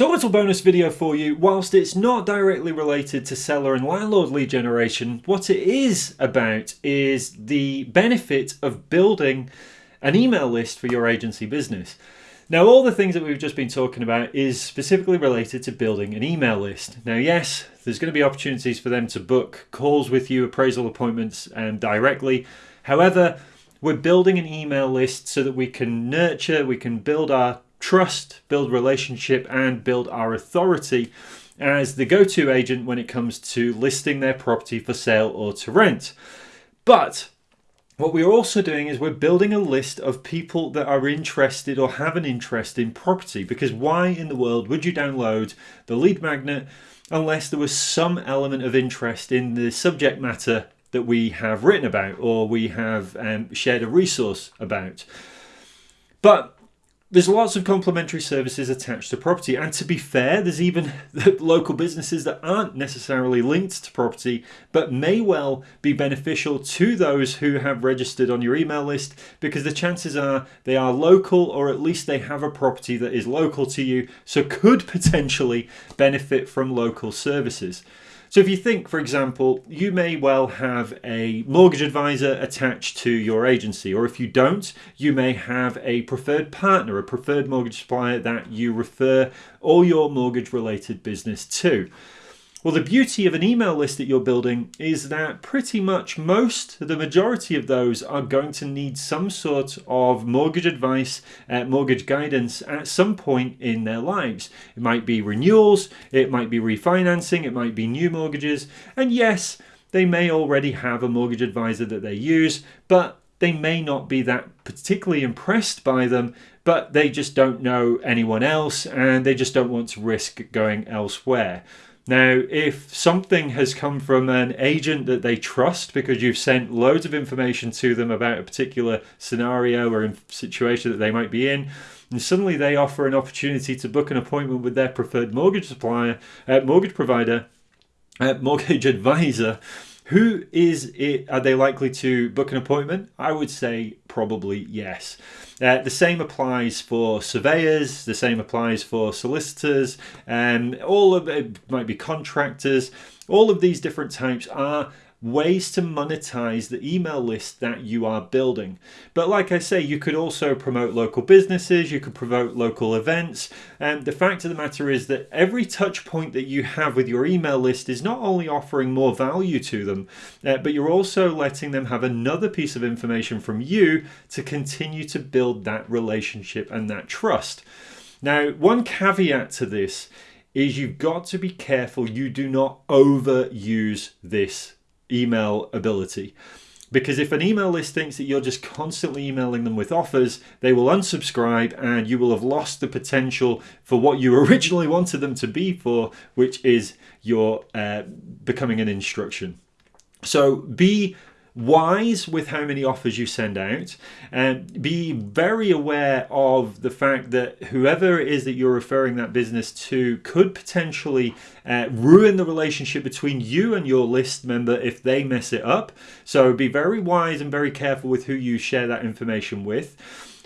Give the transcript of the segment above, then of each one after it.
So a little bonus video for you, whilst it's not directly related to seller and landlord lead generation, what it is about is the benefit of building an email list for your agency business. Now all the things that we've just been talking about is specifically related to building an email list. Now yes, there's going to be opportunities for them to book calls with you, appraisal appointments um, directly. However, we're building an email list so that we can nurture, we can build our trust, build relationship, and build our authority as the go to agent when it comes to listing their property for sale or to rent. But what we're also doing is we're building a list of people that are interested or have an interest in property because why in the world would you download the lead magnet unless there was some element of interest in the subject matter that we have written about or we have um, shared a resource about. But there's lots of complementary services attached to property and to be fair there's even local businesses that aren't necessarily linked to property but may well be beneficial to those who have registered on your email list because the chances are they are local or at least they have a property that is local to you so could potentially benefit from local services. So if you think, for example, you may well have a mortgage advisor attached to your agency, or if you don't, you may have a preferred partner, a preferred mortgage supplier that you refer all your mortgage related business to. Well, the beauty of an email list that you're building is that pretty much most, the majority of those are going to need some sort of mortgage advice, uh, mortgage guidance at some point in their lives. It might be renewals, it might be refinancing, it might be new mortgages, and yes, they may already have a mortgage advisor that they use, but they may not be that particularly impressed by them, but they just don't know anyone else and they just don't want to risk going elsewhere. Now, if something has come from an agent that they trust because you've sent loads of information to them about a particular scenario or situation that they might be in, and suddenly they offer an opportunity to book an appointment with their preferred mortgage supplier, uh, mortgage provider, uh, mortgage advisor, who is it? Are they likely to book an appointment? I would say probably yes. Uh, the same applies for surveyors, the same applies for solicitors, and um, all of it might be contractors. All of these different types are ways to monetize the email list that you are building. But like I say, you could also promote local businesses, you could promote local events. And the fact of the matter is that every touch point that you have with your email list is not only offering more value to them, uh, but you're also letting them have another piece of information from you to continue to build that relationship and that trust. Now, one caveat to this is you've got to be careful you do not overuse this email ability. Because if an email list thinks that you're just constantly emailing them with offers, they will unsubscribe and you will have lost the potential for what you originally wanted them to be for, which is your uh, becoming an instruction. So be wise with how many offers you send out. And be very aware of the fact that whoever it is that you're referring that business to could potentially uh, ruin the relationship between you and your list member if they mess it up. So be very wise and very careful with who you share that information with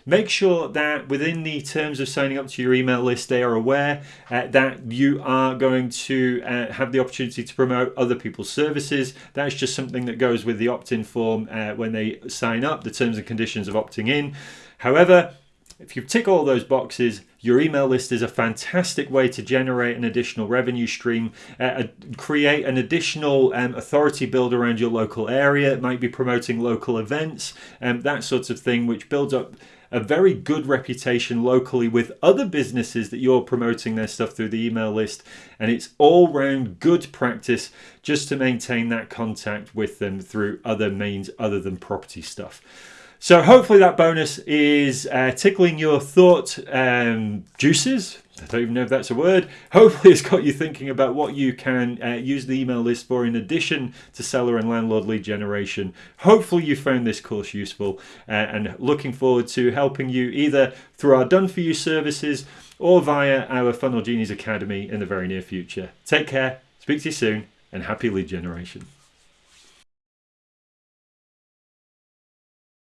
Make sure that within the terms of signing up to your email list, they are aware uh, that you are going to uh, have the opportunity to promote other people's services. That's just something that goes with the opt in form uh, when they sign up, the terms and conditions of opting in. However, if you tick all those boxes, your email list is a fantastic way to generate an additional revenue stream, uh, create an additional um, authority build around your local area. It might be promoting local events, and um, that sort of thing, which builds up a very good reputation locally with other businesses that you're promoting their stuff through the email list. And it's all round good practice just to maintain that contact with them through other means other than property stuff. So hopefully that bonus is uh, tickling your thought um, juices. I don't even know if that's a word. Hopefully it's got you thinking about what you can uh, use the email list for in addition to seller and landlord lead generation. Hopefully you found this course useful uh, and looking forward to helping you either through our done for you services or via our Funnel Genies Academy in the very near future. Take care, speak to you soon and happy lead generation.